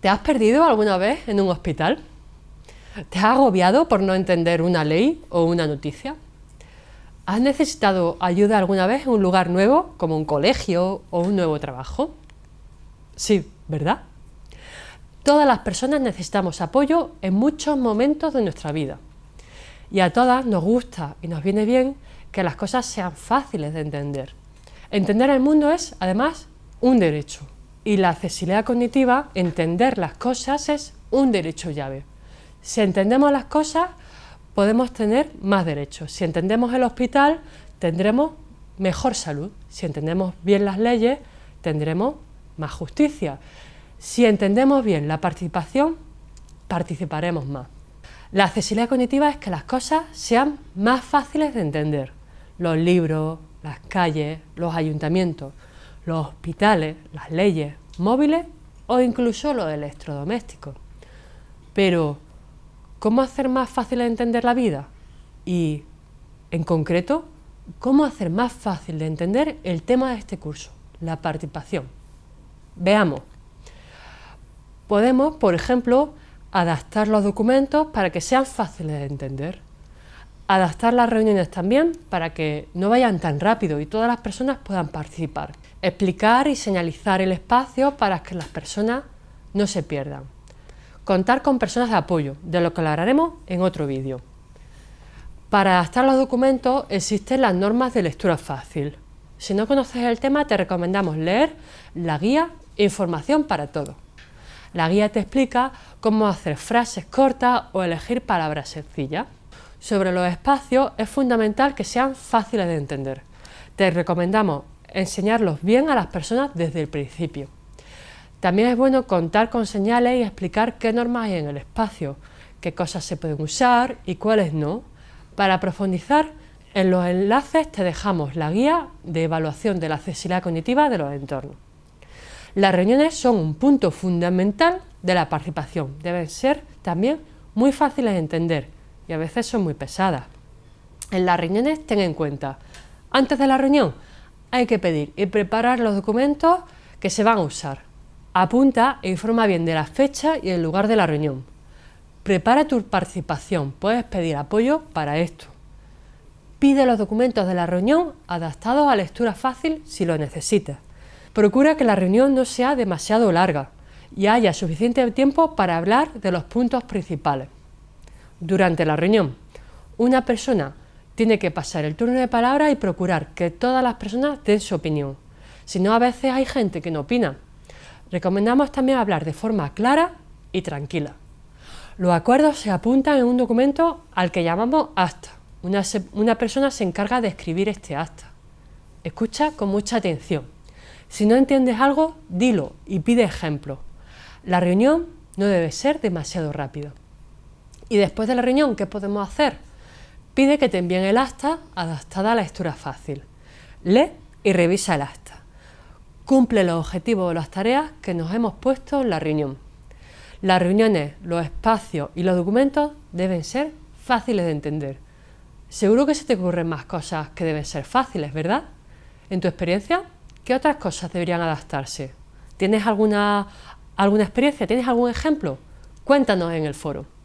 ¿Te has perdido alguna vez en un hospital? ¿Te has agobiado por no entender una ley o una noticia? ¿Has necesitado ayuda alguna vez en un lugar nuevo, como un colegio o un nuevo trabajo? Sí, ¿verdad? Todas las personas necesitamos apoyo en muchos momentos de nuestra vida. Y a todas nos gusta y nos viene bien que las cosas sean fáciles de entender. Entender el mundo es, además, un derecho y la accesibilidad cognitiva, entender las cosas es un derecho llave. Si entendemos las cosas, podemos tener más derechos. Si entendemos el hospital, tendremos mejor salud. Si entendemos bien las leyes, tendremos más justicia. Si entendemos bien la participación, participaremos más. La accesibilidad cognitiva es que las cosas sean más fáciles de entender. Los libros, las calles, los ayuntamientos, los hospitales, las leyes, móviles o incluso los electrodomésticos. Pero, ¿cómo hacer más fácil de entender la vida? Y, en concreto, ¿cómo hacer más fácil de entender el tema de este curso, la participación? Veamos. Podemos, por ejemplo, adaptar los documentos para que sean fáciles de entender. Adaptar las reuniones también para que no vayan tan rápido y todas las personas puedan participar. Explicar y señalizar el espacio para que las personas no se pierdan. Contar con personas de apoyo, de lo que hablaremos en otro vídeo. Para adaptar los documentos existen las normas de lectura fácil. Si no conoces el tema te recomendamos leer la guía Información para Todos. La guía te explica cómo hacer frases cortas o elegir palabras sencillas. Sobre los espacios es fundamental que sean fáciles de entender. Te recomendamos enseñarlos bien a las personas desde el principio. También es bueno contar con señales y explicar qué normas hay en el espacio, qué cosas se pueden usar y cuáles no. Para profundizar en los enlaces te dejamos la guía de evaluación de la accesibilidad cognitiva de los entornos. Las reuniones son un punto fundamental de la participación. Deben ser también muy fáciles de entender y a veces son muy pesadas. En las reuniones ten en cuenta, antes de la reunión hay que pedir y preparar los documentos que se van a usar. Apunta e informa bien de la fecha y el lugar de la reunión. Prepara tu participación, puedes pedir apoyo para esto. Pide los documentos de la reunión adaptados a lectura fácil si lo necesitas. Procura que la reunión no sea demasiado larga y haya suficiente tiempo para hablar de los puntos principales durante la reunión. Una persona tiene que pasar el turno de palabra y procurar que todas las personas den su opinión. Si no, a veces hay gente que no opina. Recomendamos también hablar de forma clara y tranquila. Los acuerdos se apuntan en un documento al que llamamos acta. Una, una persona se encarga de escribir este acta. Escucha con mucha atención. Si no entiendes algo, dilo y pide ejemplo. La reunión no debe ser demasiado rápido. Y después de la reunión, ¿qué podemos hacer? Pide que te envíen el acta adaptada a la lectura fácil. Lee y revisa el acta. Cumple los objetivos o las tareas que nos hemos puesto en la reunión. Las reuniones, los espacios y los documentos deben ser fáciles de entender. Seguro que se te ocurren más cosas que deben ser fáciles, ¿verdad? En tu experiencia, ¿qué otras cosas deberían adaptarse? ¿Tienes alguna, alguna experiencia? ¿Tienes algún ejemplo? Cuéntanos en el foro.